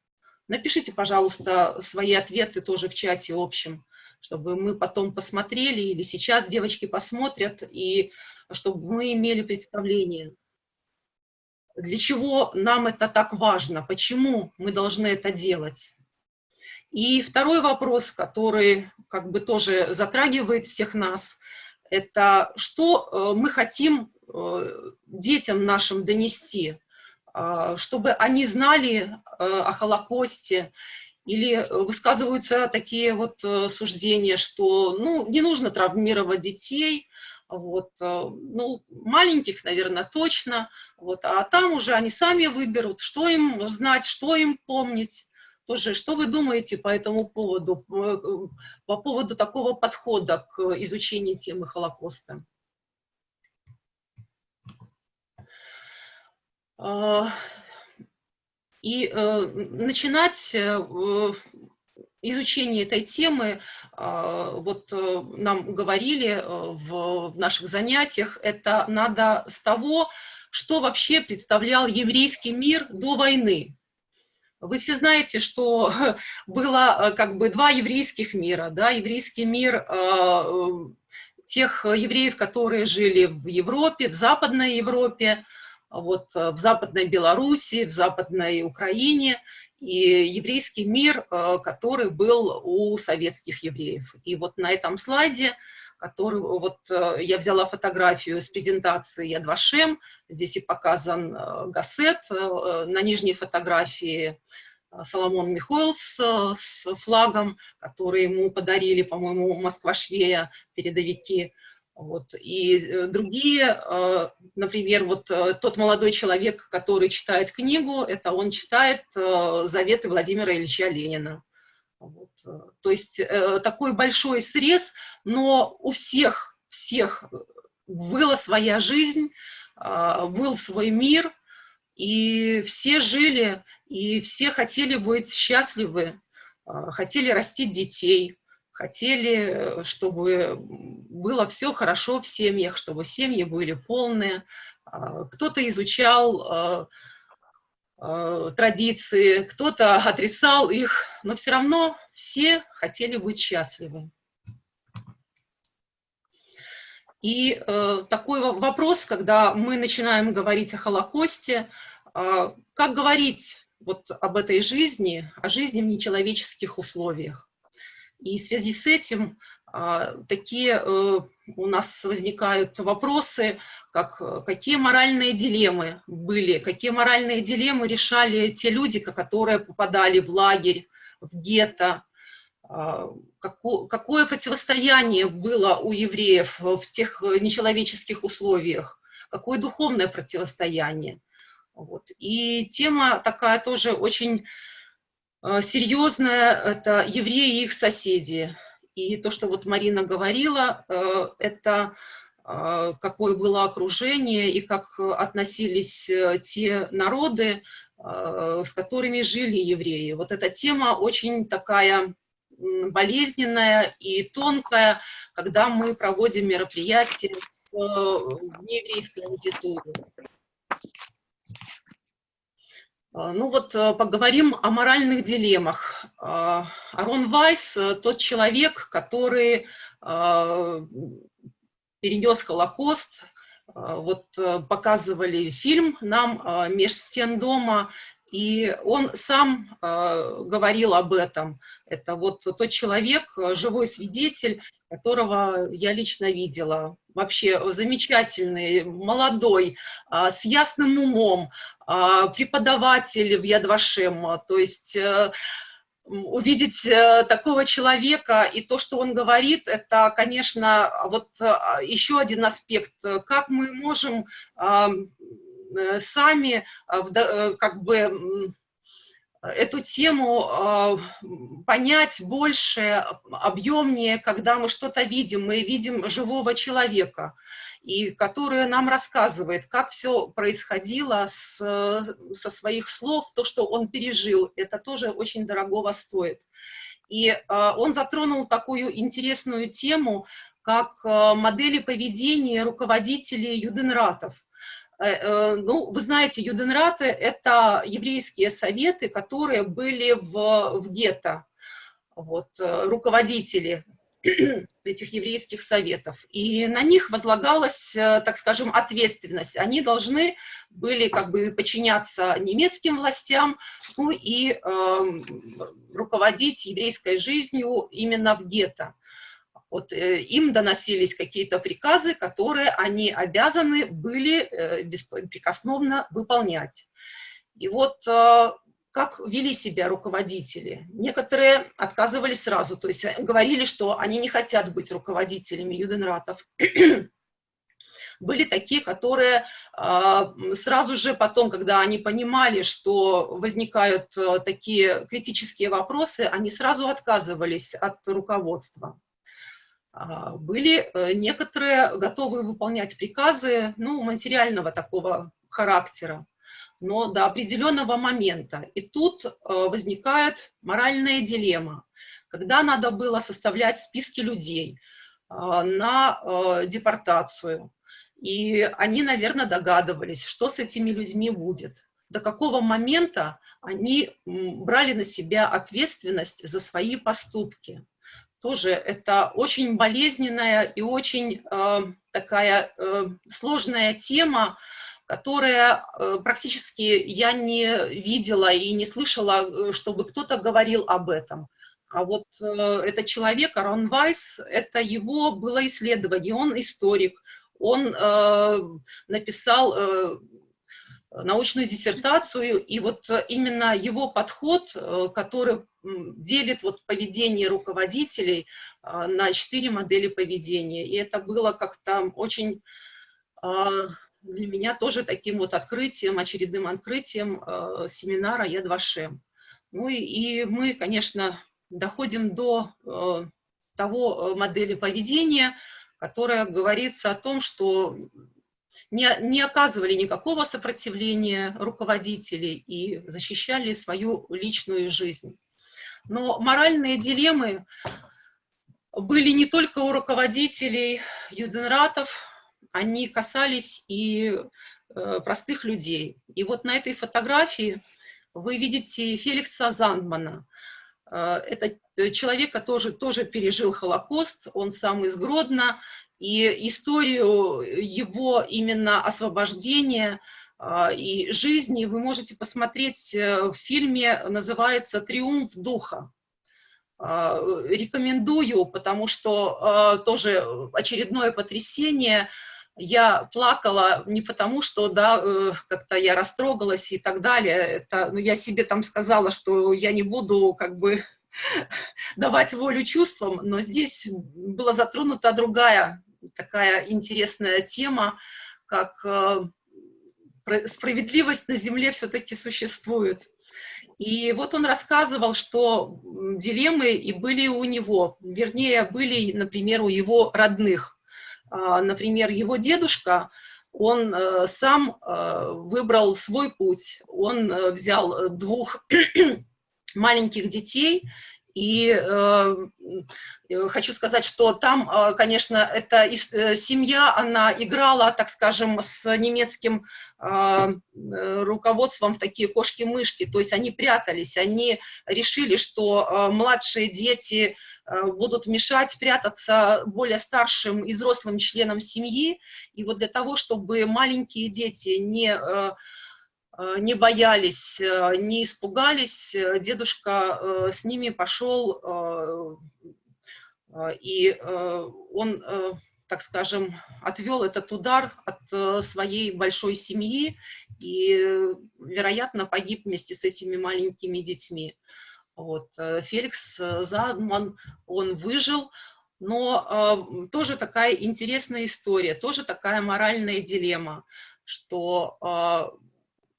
Напишите, пожалуйста, свои ответы тоже в чате общем, чтобы мы потом посмотрели, или сейчас девочки посмотрят, и чтобы мы имели представление, для чего нам это так важно, почему мы должны это делать. И второй вопрос, который как бы тоже затрагивает всех нас, это что э, мы хотим э, детям нашим донести, а, чтобы они знали э, о Холокосте, или высказываются такие вот э, суждения, что ну, не нужно травмировать детей, вот, э, ну, маленьких, наверное, точно, вот, а там уже они сами выберут, что им знать, что им помнить. Тоже, что вы думаете по этому поводу, э, по поводу такого подхода к изучению темы Холокоста? А, И э, начинать э, изучение этой темы, а, вот э, нам говорили э, в, наших занятиях, это надо с того, что вообще представлял еврейский мир до войны. Вы все знаете, что было э, как бы два еврейских мира, да, еврейский мир тех евреев, которые жили в Европе, в Западной Европе, вот э, в Западной Белоруссии, в Западной Украине, и еврейский мир, э, который был у советских евреев. И вот на этом слайде, который, вот э, я взяла фотографию с презентации Яд Вашем, здесь и показан Гассет, э, на нижней фотографии Соломон Михоэлс с флагом, который ему подарили, по-моему, Москва-Швея, передовики. Вот. И э, другие, э, например, вот э, тот молодой человек, который читает книгу, это он читает заветы Владимира Ильича Ленина. Вот. То есть такой большой срез, но у всех, всех была своя жизнь, а, был свой мир, и все жили, и все хотели быть счастливы, а, хотели растить детей, хотели, чтобы было все хорошо в семьях, чтобы семьи были полные. А, Кто-то изучал а, а, традиции, кто-то отрицал их, но все равно все хотели быть счастливы. И э, такой во- вопрос, когда мы начинаем говорить о Холокосте, как говорить вот об этой жизни, о жизни в нечеловеческих условиях. И в связи с этим такие э, у нас возникают вопросы, как э, какие моральные дилеммы были, какие моральные дилеммы решали те люди, ко- которые попадали в лагерь, в гетто, а, како- какое противостояние было у евреев в тех э, нечеловеческих условиях, какое духовное противостояние. Вот. И тема такая тоже очень серьезная, это евреи и их соседи. И то, что вот Марина говорила, э, это э, какое было окружение и как относились э, те народы, с которыми жили евреи. Вот эта тема очень такая болезненная и тонкая, когда мы проводим мероприятия с нееврейской аудиторией. А, Ну вот э, поговорим о моральных дилеммах. А, Арон Вайс – тот человек, который перенес Холокост. Вот показывали фильм нам «Меж стен дома», и он сам говорил об этом. Это вот тот человек, живой свидетель, которого я лично видела. Вообще замечательный, молодой, с ясным умом, преподаватель в Ядвашем. То есть увидеть э, такого человека и то, что он говорит, это, конечно, вот э, еще один аспект, как мы можем э, сами как бы эту тему понять больше, объемнее, когда мы что-то видим, мы видим живого человека и которая нам рассказывает, как все происходило с, со своих слов, то, что он пережил, это тоже очень дорогого стоит. И э, он затронул такую интересную тему, как э, модели поведения руководителей юденратов. Э, э, ну, вы знаете, юденраты – это еврейские советы, которые были в, в гетто, вот, э, руководители этих еврейских советов. И на них возлагалась, так скажем, ответственность. Они должны были как бы подчиняться немецким властям, ну и э, руководить еврейской жизнью именно в гетто. Вот, э, им доносились какие-то приказы, которые они обязаны были э, беспрекословно выполнять. И вот э, как вели себя руководители. Некоторые отказывались сразу, то есть говорили, что они не хотят быть руководителями юденратов. Были такие, которые а, сразу же потом, когда они понимали, что возникают а, такие критические вопросы, они сразу отказывались от руководства. А, были э, некоторые готовы выполнять приказы ну, материального такого характера но до определенного момента. И тут э, возникает моральная дилемма, когда надо было составлять списки людей э, на э, депортацию. И они, наверное, догадывались, что с этими людьми будет. До какого момента они брали на себя ответственность за свои поступки. Тоже это очень болезненная и очень э, такая э, сложная тема, которое э, практически я не видела и не слышала, э, чтобы кто-то говорил об этом. А вот э, этот человек, Арон Вайс, это его было исследование, он историк, он э, написал э, научную диссертацию, и вот именно его подход, э, который делит вот поведение руководителей э, на четыре модели поведения, и это было как-то очень для меня тоже таким вот открытием, очередным открытием э, семинара «Я Шем». Ну и, и мы, конечно, доходим до э, того э, модели поведения, которая говорится о том, что не, не оказывали никакого сопротивления руководители и защищали свою личную жизнь. Но моральные дилеммы были не только у руководителей юденратов, они касались и э, простых людей. И вот на этой фотографии вы видите Феликса Зандмана. Э, это человек, который тоже пережил Холокост, он сам из Гродно, и историю его именно освобождения э, и жизни вы можете посмотреть в фильме, называется «Триумф духа». Рекомендую, потому что тоже очередное потрясение – я плакала не потому, что, да, э, как-то я растрогалась и так далее. Это, ну, я себе там сказала, что я не буду, как бы, давать волю чувствам, но здесь была затронута другая такая интересная тема, как э, справедливость на земле все-таки существует. И вот он рассказывал, что дилеммы и были у него, вернее, были, например, у его родных. А, например, его дедушка, он э, сам э, выбрал свой путь. Он взял двух маленьких детей И э, э, хочу сказать, что там, э, конечно, эта э, семья, она играла, так скажем, с немецким э, руководством в такие кошки-мышки, то есть они прятались, они решили, что э, младшие дети э, будут мешать прятаться более старшим и взрослым членам семьи, и вот для того, чтобы маленькие дети не... Э, Э, не боялись, э, не испугались, э, дедушка с ними пошел, и он, так скажем, отвел этот удар от своей большой семьи и, вероятно, погиб вместе с этими маленькими детьми. Вот. Феликс Задман, он выжил, но тоже такая интересная история, тоже такая моральная дилемма, что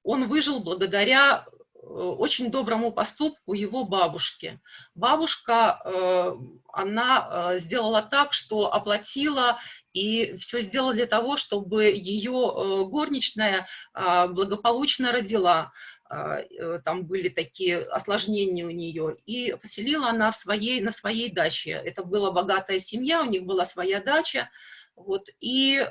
он выжил благодаря э, очень доброму поступку его бабушки. Бабушка, э, она э, сделала так, что оплатила и все сделала для того, чтобы ее горничная благополучно родила. Там были такие осложнения у нее. И поселила она в своей, на своей даче. Это была богатая семья, у них была своя дача. Вот. И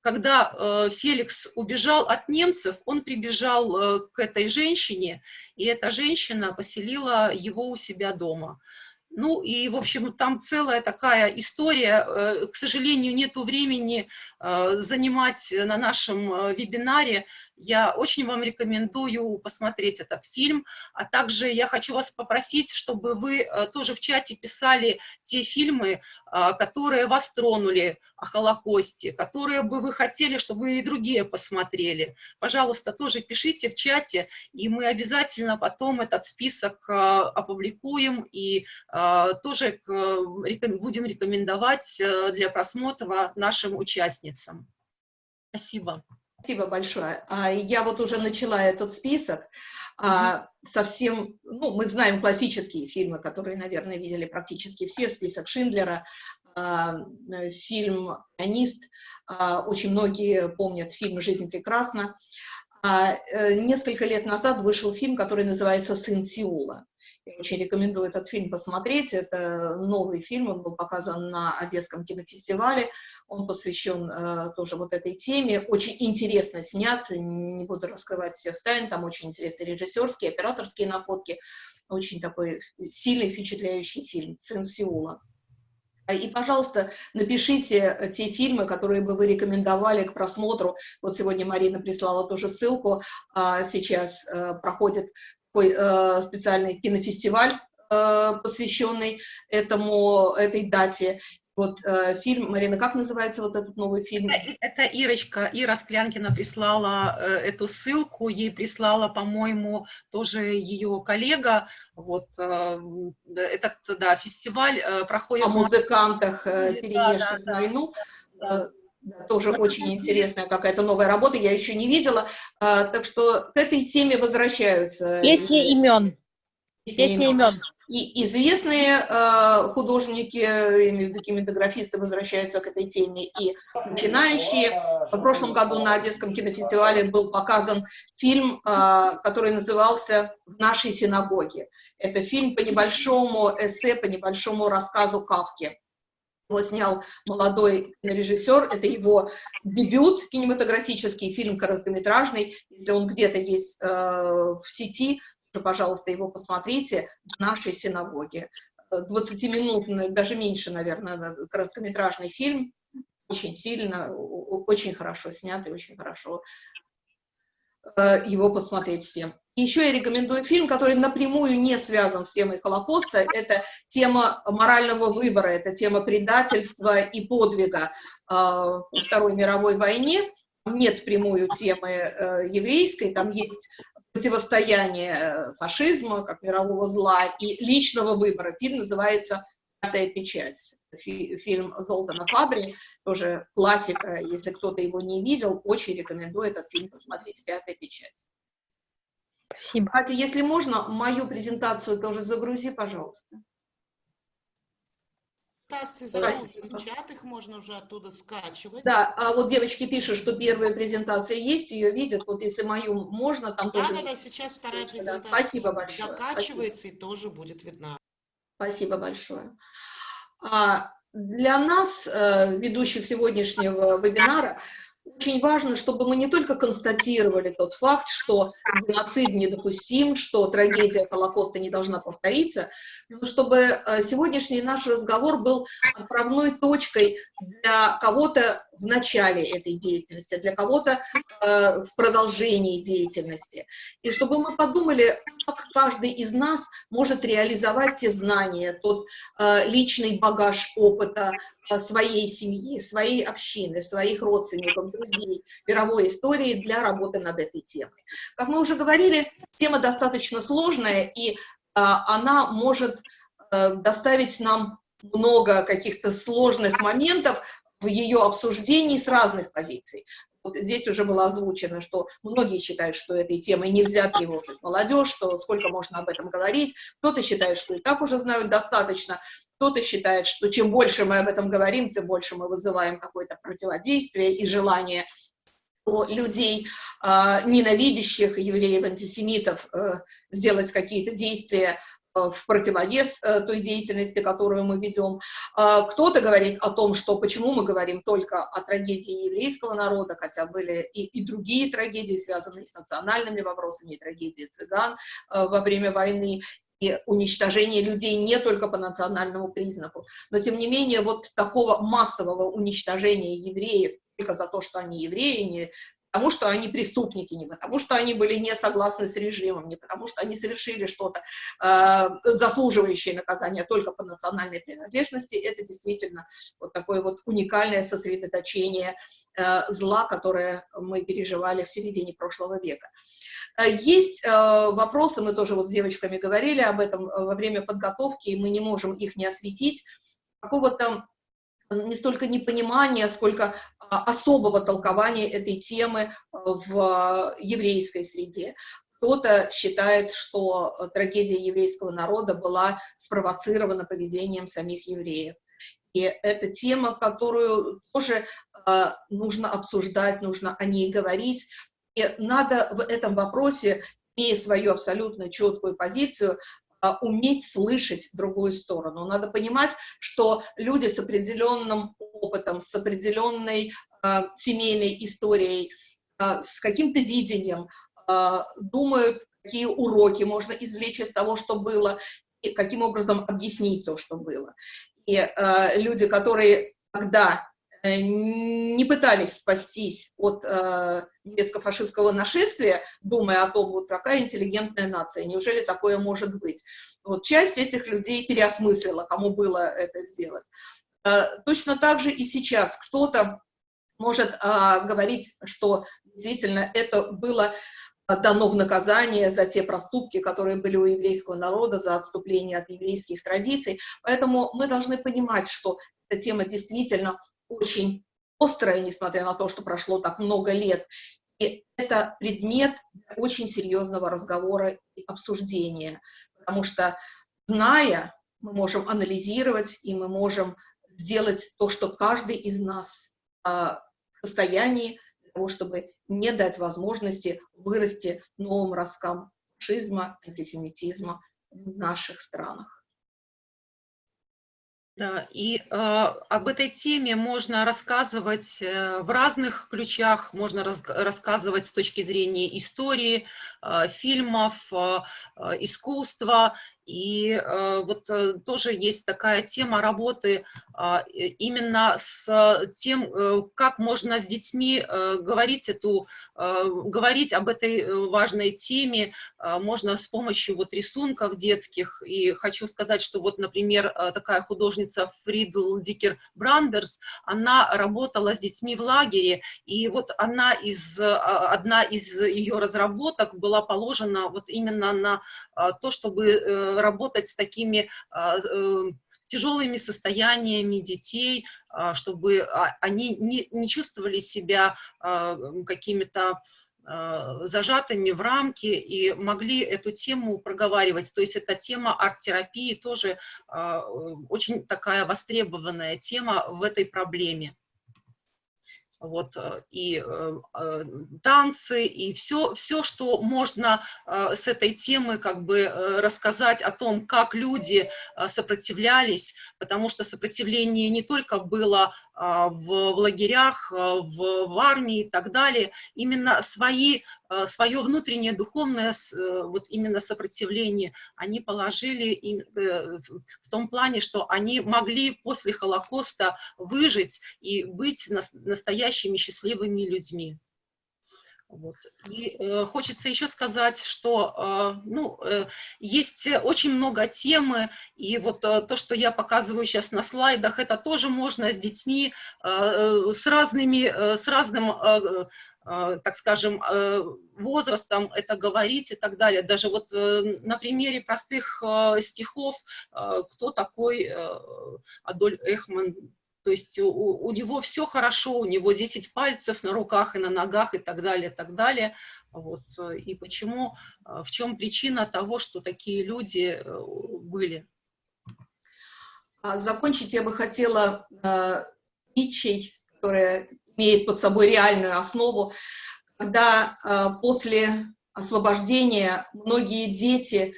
когда э, Феликс убежал от немцев, он прибежал э, к этой женщине, и эта женщина поселила его у себя дома. Ну и, в общем, там целая такая история. Э, к сожалению, нет времени э, занимать на нашем э, вебинаре. Я очень вам рекомендую посмотреть этот фильм. А также я хочу вас попросить, чтобы вы тоже в чате писали те фильмы, которые вас тронули о Холокосте, которые бы вы хотели, чтобы и другие посмотрели. Пожалуйста, тоже пишите в чате, и мы обязательно потом этот список опубликуем и тоже будем рекомендовать э, для просмотра нашим участницам. Спасибо. Спасибо большое. А, я вот уже начала этот список. А, совсем, ну, мы знаем классические фильмы, которые, наверное, видели практически все. Список Шиндлера, фильм «Пианист». Очень многие помнят фильм «Жизнь прекрасна». Э, несколько лет назад вышел фильм, который называется «Сын Сеула». Я очень рекомендую этот фильм посмотреть. Это новый фильм, он был показан на Одесском кинофестивале. Он посвящен э, тоже вот этой теме. Очень интересно снят, не буду раскрывать всех тайн. Там очень интересные режиссерские, операторские находки. Очень такой сильный, впечатляющий фильм «Сын Сеула». И, пожалуйста, напишите те фильмы, которые бы вы рекомендовали к просмотру. Вот сегодня Марина прислала тоже ссылку. А, сейчас э, проходит такой э, специальный кинофестиваль, э, посвященный этому, этой дате. Вот э, фильм, Марина, как называется вот этот новый фильм? Это, Ирочка, Ира Склянкина прислала э, эту ссылку, ей прислала, по-моему, тоже ее коллега. Вот э, этот, да, фестиваль э, проходит... О музыкантах, э, перенесших да, да, войну. Да. Э, тоже очень интересная какая-то новая работа, я еще не видела. А, так что к этой теме возвращаются. Песни имен. Песни имен. И известные э, художники, кинематографисты, возвращаются к этой теме, и начинающие. В прошлом году на Одесском кинофестивале был показан фильм, э, который назывался «В нашей синагоге». Это фильм по небольшому эссе, по небольшому рассказу Кавки. Его снял молодой режиссер, это его дебют кинематографический, фильм короткометражный, если он где-то есть э, в сети, пожалуйста, его посмотрите в нашей синагоге. 20-минутный, даже меньше, наверное, короткометражный фильм, очень сильно, очень хорошо снятый, очень хорошо э, его посмотреть всем. Еще я рекомендую фильм, который напрямую не связан с темой Холокоста. Это тема морального выбора, это тема предательства и подвига э, во Второй мировой войне. Нет впрямую темы э, еврейской, там есть противостояние э, фашизма, как мирового зла, и личного выбора. Фильм называется «Пятая печать». Фильм Золтана Фабри, тоже классика, если кто-то его не видел, очень рекомендую этот фильм посмотреть «Пятая печать». Спасибо. Катя, если можно, мою презентацию тоже загрузи, пожалуйста. презентации Спасибо. в чат, их можно уже оттуда скачивать. Да, а вот девочки пишут, что первая презентация есть, ее видят. Вот если мою можно, там Да, тоже... да, да, сейчас вторая Девочка, да. презентация Спасибо большое. докачивается и тоже будет видна. Спасибо большое. А, Для нас, э, ведущих сегодняшнего вебинара, очень важно, чтобы мы не только констатировали тот факт, что геноцид недопустим, что трагедия Холокоста не должна повториться, но чтобы э, сегодняшний наш разговор был отправной точкой для кого-то в начале этой деятельности, для кого-то э, в продолжении деятельности. И чтобы мы подумали, как каждый из нас может реализовать те знания, тот э, личный багаж опыта, своей семьи, своей общины, своих родственников, друзей, мировой истории для работы над этой темой. Как мы уже говорили, тема достаточно сложная, и а, она может а, доставить нам много каких-то сложных моментов в ее обсуждении с разных позиций. Вот здесь уже было озвучено, что многие считают, что этой темой нельзя тревожить молодежь, что сколько можно об этом говорить. Кто-то считает, что и так уже знают достаточно. Кто-то считает, что чем больше мы об этом говорим, тем больше мы вызываем какое-то противодействие и желание людей, э, ненавидящих евреев, антисемитов, э, сделать какие-то действия в противовес э, той деятельности, которую мы ведем. А, кто-то говорит о том, что почему мы говорим только о трагедии еврейского народа, хотя были и, и другие трагедии, связанные с национальными вопросами, и трагедии цыган э, во время войны, и уничтожение людей не только по национальному признаку. Но, тем не менее, вот такого массового уничтожения евреев только за то, что они евреи, не потому что они преступники, не потому что они были не согласны с режимом, не потому что они совершили что-то э, заслуживающее наказания только по национальной принадлежности, это действительно вот такое вот уникальное сосредоточение э, зла, которое мы переживали в середине прошлого века. Э, есть э, вопросы, мы тоже вот с девочками говорили об этом э, во время подготовки, и мы не можем их не осветить, какого-то не столько непонимания, сколько а, особого толкования этой темы э, в еврейской среде. Кто-то считает, что трагедия еврейского народа была спровоцирована поведением самих евреев. И это тема, которую тоже э, нужно обсуждать, нужно о ней говорить. И надо в этом вопросе, имея свою абсолютно четкую позицию, уметь слышать другую сторону. Надо понимать, что люди с определенным опытом, с определенной э, семейной историей, э, с каким-то видением э, думают, какие уроки можно извлечь из того, что было, и каким образом объяснить то, что было. И э, люди, которые тогда Э, не пытались спастись от э, немецко-фашистского нашествия, думая о том, вот какая интеллигентная нация, неужели такое может быть. Вот часть этих людей переосмыслила, кому было это сделать. Э, точно так же и сейчас кто-то может э, говорить, что действительно это было дано в наказание за те проступки, которые были у еврейского народа, за отступление от еврейских традиций. Поэтому мы должны понимать, что эта тема действительно очень острая, несмотря на то, что прошло так много лет. И это предмет очень серьезного разговора и обсуждения, потому что, зная, мы можем анализировать, и мы можем сделать то, что каждый из нас а, в состоянии того, чтобы не дать возможности вырасти новым росткам фашизма, антисемитизма в наших странах. Да, и э, об этой теме можно рассказывать э, в разных ключах, можно раз, рассказывать с точки зрения истории, э, фильмов, э, э искусства. И э, вот э, тоже есть такая тема работы э, именно с тем, э, как можно с детьми говорить, эту, говорить об этой важной теме, э, можно с помощью вот рисунков детских. И хочу сказать, что вот, например, такая художница, Фридл Дикер Брандерс, она работала с детьми в лагере, и вот она из, а, одна из ее разработок была положена вот именно на а, то, чтобы работать с такими а, э, тяжелыми состояниями детей, чтобы они не, не чувствовали себя какими-то зажатыми в рамки и могли эту тему проговаривать. То есть эта тема арт-терапии тоже э, очень такая востребованная тема в этой проблеме вот, э, и э, э, танцы, и все, все, что можно э, с этой темы как бы э, рассказать о том, как люди э, сопротивлялись, потому что сопротивление не только было в, в лагерях, в, в армии и так далее, именно свои, свое внутреннее духовное э, вот именно сопротивление они положили им, э, в том плане, что они могли после Холокоста выжить и быть нас, настоящими настоящими счастливыми людьми. Вот. И э, хочется еще сказать, что э, ну, э, есть очень много темы, и вот э, то, что я показываю сейчас на слайдах, это тоже можно с детьми, э, с, разными, э, с разным, э, э, так скажем, э, возрастом это говорить и так далее. Даже вот э, на примере простых э, стихов, э, кто такой э, Адоль Эхман, то есть у, у него все хорошо, у него 10 пальцев на руках и на ногах и так далее, так далее. Вот. И почему, э, в чем причина того, что такие люди э, были? А закончить я бы хотела э, притчей, которая имеет под собой реальную основу, когда э, после освобождения многие дети э,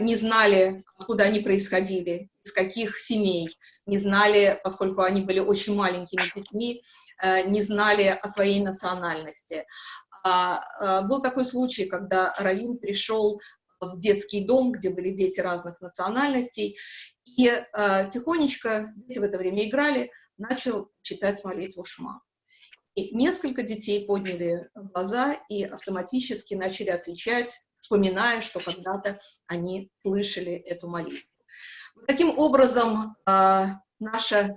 не знали, откуда они происходили, из каких семей, не знали, поскольку они были очень маленькими детьми, э, не знали о своей национальности. А, э, был такой случай, когда Равин пришел в детский дом, где были дети разных национальностей, и э, тихонечко, дети в это время играли, начал читать молитву Шма. И несколько детей подняли глаза и автоматически начали отвечать, вспоминая, что когда-то они слышали эту молитву. Таким образом, а, наша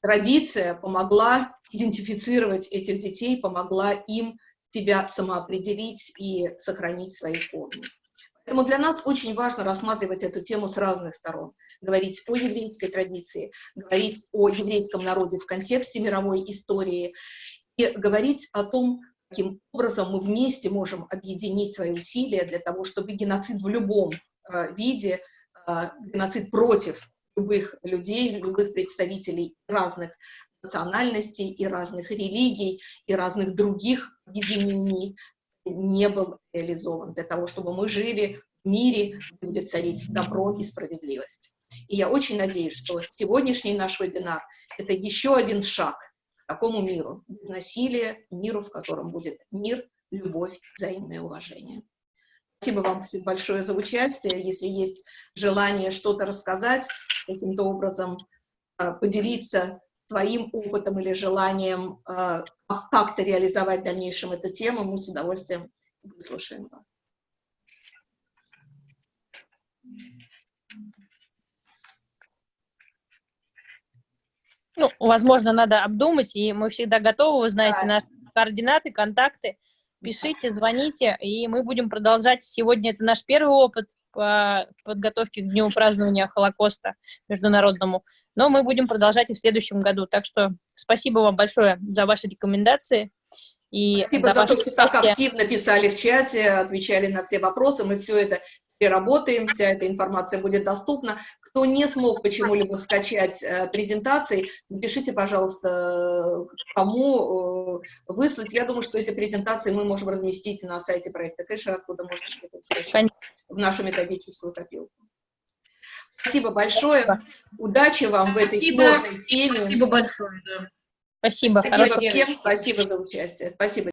традиция помогла идентифицировать этих детей, помогла им себя самоопределить и сохранить свои корни. Поэтому для нас очень важно рассматривать эту тему с разных сторон, говорить о еврейской традиции, говорить о еврейском народе в контексте мировой истории говорить о том, каким образом мы вместе можем объединить свои усилия для того, чтобы геноцид в любом э, виде а, геноцид против любых людей, любых представителей разных национальностей и разных религий и разных других объединений не был реализован для того, чтобы мы жили в мире, где царить добро и справедливость. И я очень надеюсь, что сегодняшний наш вебинар – это еще один шаг такому миру, без насилия, миру, в котором будет мир, любовь, взаимное уважение. Спасибо вам большое за участие. Если есть желание что-то рассказать, каким-то образом э, поделиться своим опытом или желанием э, как-то реализовать в дальнейшем эту тему, мы с удовольствием выслушаем вас. Ну, возможно, надо обдумать, и мы всегда готовы, вы знаете, да. наши координаты, контакты пишите, звоните, и мы будем продолжать. Сегодня это наш первый опыт по подготовке к Дню празднования Холокоста международному, но мы будем продолжать и в следующем году. Так что спасибо вам большое за ваши рекомендации. И Спасибо за, за то, что так активно писали в чате, отвечали на все вопросы. Мы все это переработаем, вся эта информация будет доступна. Кто не смог почему-либо скачать э, презентации, напишите, пожалуйста, кому э, выслать. Я думаю, что эти презентации мы можем разместить на сайте проекта Кэша, откуда можно скачать в нашу методическую копилку. Спасибо большое. Спасибо. Удачи вам в этой спасибо. сложной теме. Спасибо большое. Да. Спасибо. Спасибо всем. Спасибо за участие. Спасибо.